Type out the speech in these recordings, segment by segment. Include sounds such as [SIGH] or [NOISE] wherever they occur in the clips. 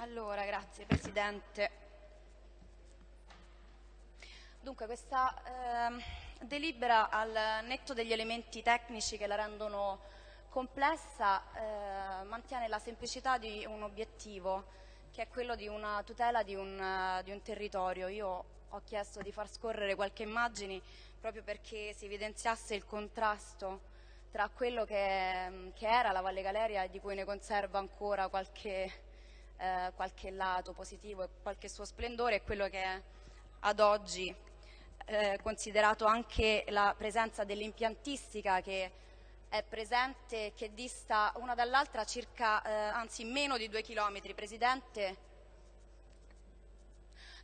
Allora, grazie Presidente. Dunque, questa eh, delibera al netto degli elementi tecnici che la rendono complessa eh, mantiene la semplicità di un obiettivo che è quello di una tutela di un, uh, di un territorio. Io ho chiesto di far scorrere qualche immagine proprio perché si evidenziasse il contrasto tra quello che, che, era la Valle Galeria e di cui ne conserva ancora qualche, eh, qualche lato positivo e qualche suo splendore e quello che è ad oggi eh, considerato anche la presenza dell'impiantistica che è presente che dista una dall'altra circa, eh, anzi meno di due chilometri. Presidente,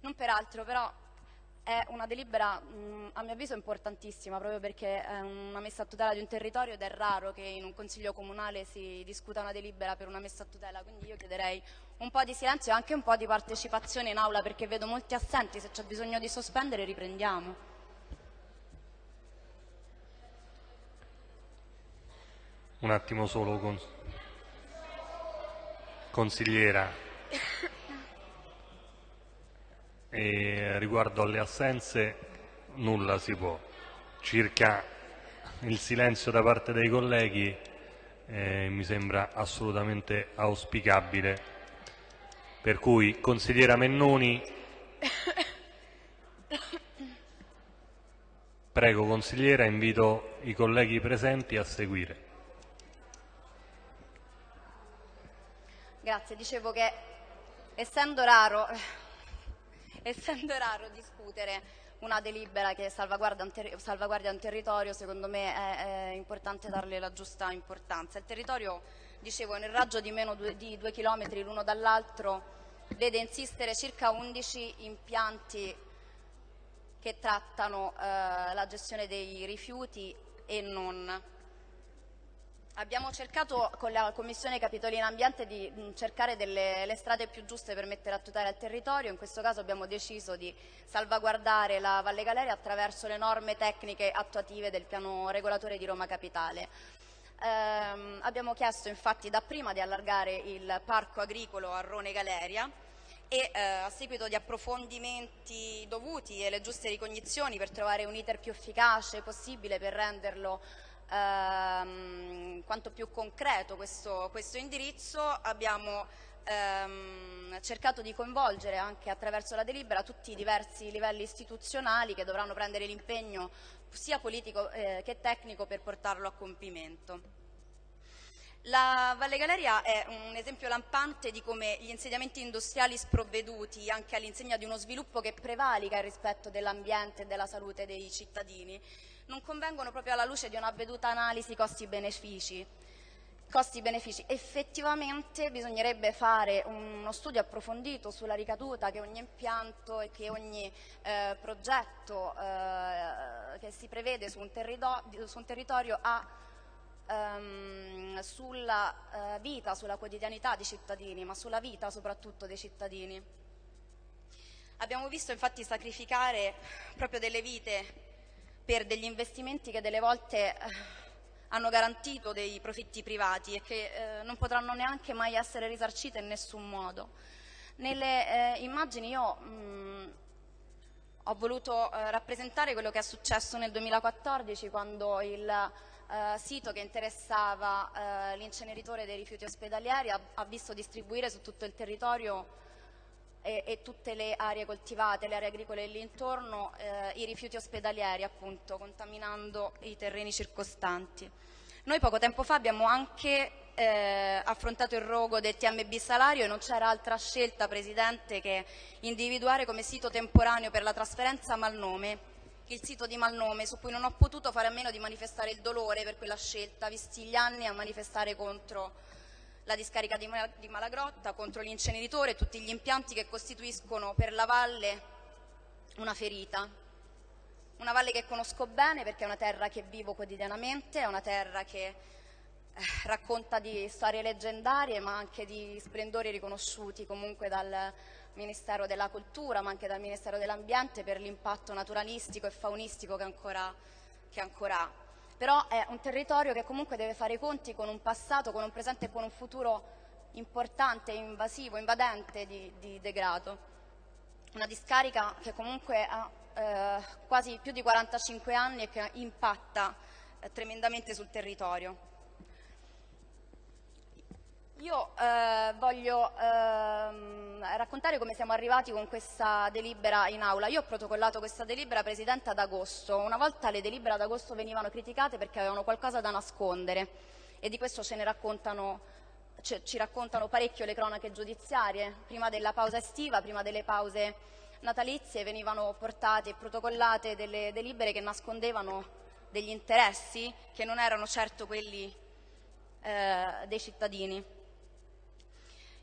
non peraltro, però è una delibera mh, a mio avviso importantissima proprio perché è una messa a tutela di un territorio ed è raro che in un consiglio comunale si discuta una delibera per una messa a tutela, quindi io chiederei un po' di silenzio e anche un po' di partecipazione in aula perché vedo molti assenti, se c'è bisogno di sospendere riprendiamo. Un attimo solo, cons consigliera. [LAUGHS] E riguardo alle assenze nulla si può. Circa il silenzio da parte dei colleghi eh, mi sembra assolutamente auspicabile. Per cui, consigliera Mennoni, prego consigliera, invito i colleghi presenti a seguire. Grazie, dicevo che essendo raro, essendo raro discutere una delibera che salvaguardia un, salvaguardia un territorio, secondo me è, è, importante darle la giusta importanza. Il territorio, dicevo, nel raggio di meno due, di due chilometri l'uno dall'altro, vede insistere circa 11 impianti che trattano eh, la gestione dei rifiuti e non. Abbiamo cercato con la Commissione Capitolina Ambiente di mm, cercare delle, le strade più giuste per mettere a tutela il territorio, in questo caso abbiamo deciso di salvaguardare la Valle Galeria attraverso le norme tecniche attuative del piano regolatore di Roma Capitale. Eh, abbiamo chiesto infatti dapprima di allargare il parco agricolo a Rone Galeria e eh, a seguito di approfondimenti dovuti e le giuste ricognizioni per trovare un iter più efficace possibile per renderlo ehm, quanto più concreto questo, questo indirizzo, abbiamo ehm, cercato di coinvolgere anche attraverso la delibera tutti i diversi livelli istituzionali che dovranno prendere l'impegno sia politico eh, che tecnico per portarlo a compimento. La Valle Galeria è un esempio lampante di come gli insediamenti industriali sprovveduti anche all'insegna di uno sviluppo che prevalica il rispetto dell'ambiente e della salute dei cittadini non convengono proprio alla luce di una avveduta analisi costi-benefici. Costi-benefici. Effettivamente bisognerebbe fare uno studio approfondito sulla ricaduta che ogni impianto e che ogni eh, progetto eh, che si prevede su un, su un territorio ha ehm, sulla eh, vita, sulla quotidianità dei cittadini, ma sulla vita soprattutto dei cittadini. Abbiamo visto infatti sacrificare proprio delle vite per degli investimenti che delle volte eh, hanno garantito dei profitti privati e che eh, non potranno neanche mai essere risarcite in nessun modo. Nelle eh, immagini io mh, ho voluto eh, rappresentare quello che è successo nel 2014 quando il eh, sito che interessava eh, l'inceneritore dei rifiuti ospedalieri ha, ha visto distribuire su tutto il territorio e, e, tutte le aree coltivate, le aree agricole lì intorno, eh, i rifiuti ospedalieri appunto, contaminando i terreni circostanti. Noi poco tempo fa abbiamo anche eh, affrontato il rogo del TMB Salario e non c'era altra scelta, Presidente, che individuare come sito temporaneo per la trasferenza Malnome il sito di Malnome, su cui non ho potuto fare a meno di manifestare il dolore per quella scelta, visti gli anni a manifestare contro la discarica di, Malagrotta, contro l'inceneritore e tutti gli impianti che costituiscono per la valle una ferita. Una valle che conosco bene perché è una terra che vivo quotidianamente, è una terra che eh, racconta di storie leggendarie ma anche di splendori riconosciuti comunque dal Ministero della Cultura ma anche dal Ministero dell'Ambiente per l'impatto naturalistico e faunistico che ancora, che ancora ha però è un territorio che comunque deve fare i conti con un passato, con un presente e con un futuro importante, invasivo, invadente di, di degrado. Una discarica che comunque ha eh, quasi più di 45 anni e che impatta eh, tremendamente sul territorio. Io eh, voglio ehm, raccontare come siamo arrivati con questa delibera in aula. Io ho protocollato questa delibera, Presidente, ad agosto. Una volta le delibere ad agosto venivano criticate perché avevano qualcosa da nascondere e di questo ce ne raccontano, ci raccontano parecchio le cronache giudiziarie. Prima della pausa estiva, prima delle pause natalizie venivano portate e protocollate delle delibere che nascondevano degli interessi che non erano certo quelli eh, dei cittadini.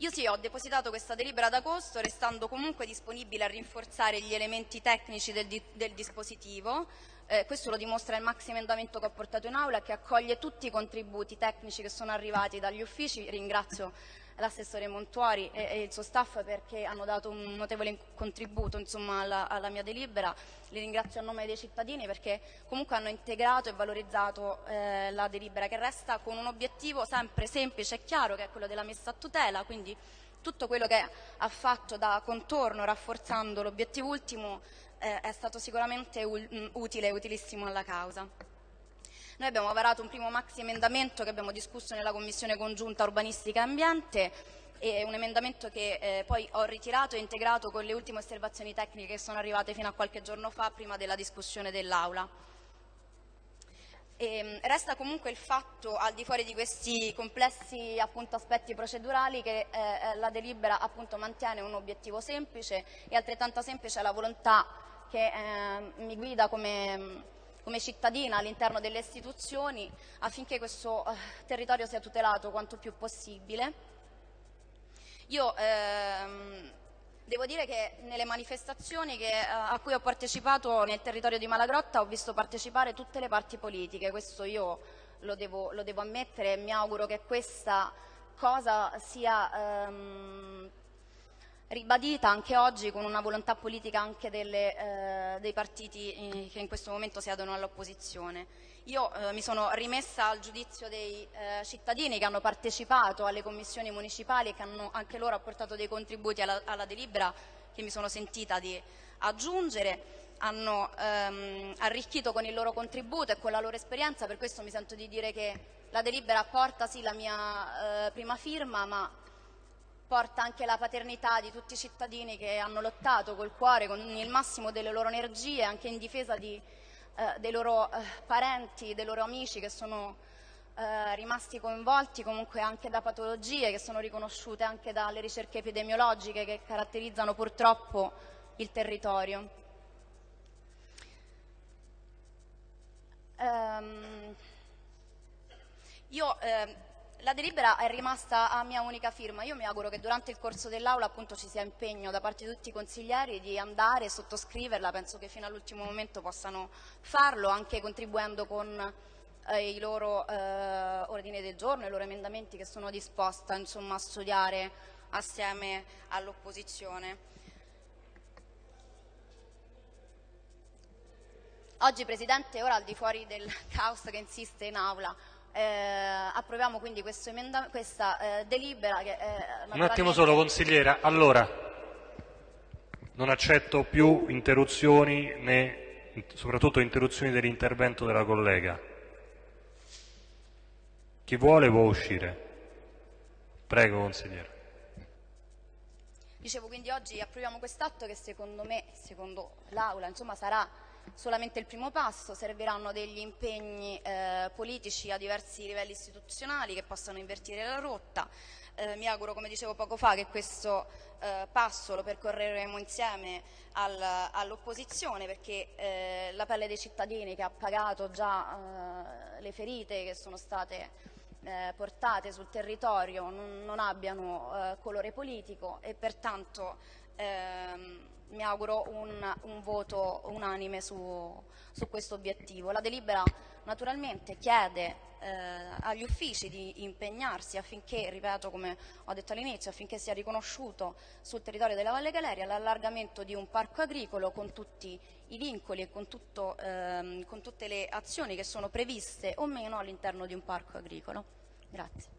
Io sì, ho depositato questa delibera ad agosto, restando comunque disponibile a rinforzare gli elementi tecnici del, di, del dispositivo. Eh, questo lo dimostra il maxi emendamento che ho portato in aula, che accoglie tutti i contributi tecnici che sono arrivati dagli uffici. Ringrazio l'assessore Montuori e, e, il suo staff perché hanno dato un notevole contributo insomma, alla, alla, mia delibera. Li ringrazio a nome dei cittadini perché comunque hanno integrato e valorizzato eh, la delibera che resta con un obiettivo sempre semplice e chiaro che è quello della messa a tutela, quindi tutto quello che ha fatto da contorno rafforzando l'obiettivo ultimo eh, è stato sicuramente utile e utilissimo alla causa. Noi abbiamo varato un primo maxi emendamento che abbiamo discusso nella Commissione congiunta urbanistica e ambiente è un emendamento che eh, poi ho ritirato e integrato con le ultime osservazioni tecniche che sono arrivate fino a qualche giorno fa prima della discussione dell'Aula. Ehm, resta comunque il fatto, al di fuori di questi complessi appunto, aspetti procedurali, che eh, eh la delibera appunto, mantiene un obiettivo semplice e altrettanto semplice la volontà che eh, mi guida come come cittadina all'interno delle istituzioni affinché questo eh, territorio sia tutelato quanto più possibile. Io ehm, devo dire che nelle manifestazioni che, eh, a cui ho partecipato nel territorio di Malagrotta ho visto partecipare tutte le parti politiche, questo io lo devo, lo devo ammettere e mi auguro che questa cosa sia ehm, ribadita anche oggi con una volontà politica anche delle, eh, dei partiti in, che in questo momento siedono all'opposizione. Io eh, mi sono rimessa al giudizio dei eh, cittadini che hanno partecipato alle commissioni municipali e che hanno anche loro apportato dei contributi alla, alla delibera che mi sono sentita di aggiungere hanno ehm, arricchito con il loro contributo e con la loro esperienza, per questo mi sento di dire che la delibera porta sì la mia eh, prima firma, ma porta anche la paternità di tutti i cittadini che hanno lottato col cuore, con il massimo delle loro energie, anche in difesa di, eh, dei loro eh, parenti, dei loro amici che sono eh, rimasti coinvolti comunque anche da patologie che sono riconosciute anche dalle ricerche epidemiologiche che caratterizzano purtroppo il territorio. Um, io eh, la delibera è rimasta a mia unica firma. Io mi auguro che durante il corso dell'Aula appunto ci sia impegno da parte di tutti i consiglieri di andare e sottoscriverla. Penso che fino all'ultimo momento possano farlo, anche contribuendo con eh, i loro eh, ordini del giorno, i loro emendamenti che sono disposta insomma, a studiare assieme all'opposizione. Oggi Presidente, ora al di fuori del [LAUGHS] caos che insiste in Aula, eh, approviamo quindi questa eh, delibera che eh, Un attimo solo consigliera, allora non accetto più interruzioni né soprattutto interruzioni dell'intervento della collega. Chi vuole può uscire. Prego consigliere. Dicevo quindi oggi approviamo quest'atto che secondo me, secondo l'Aula, insomma sarà solamente il primo passo, serviranno degli impegni eh, politici a diversi livelli istituzionali che possano invertire la rotta. Eh, mi auguro, come dicevo poco fa, che questo eh, passo lo percorreremo insieme al, all'opposizione perché eh, la pelle dei cittadini che ha pagato già eh, le ferite che sono state eh, portate sul territorio non, non abbiano colore politico e pertanto ehm, mi auguro un, un voto unanime su, su, questo obiettivo. La delibera naturalmente chiede eh, agli uffici di impegnarsi affinché, ripeto come ho detto all'inizio, affinché sia riconosciuto sul territorio della Valle Galeria l'allargamento di un parco agricolo con tutti i vincoli e con, tutto, ehm, con tutte le azioni che sono previste o meno all'interno di un parco agricolo. Grazie.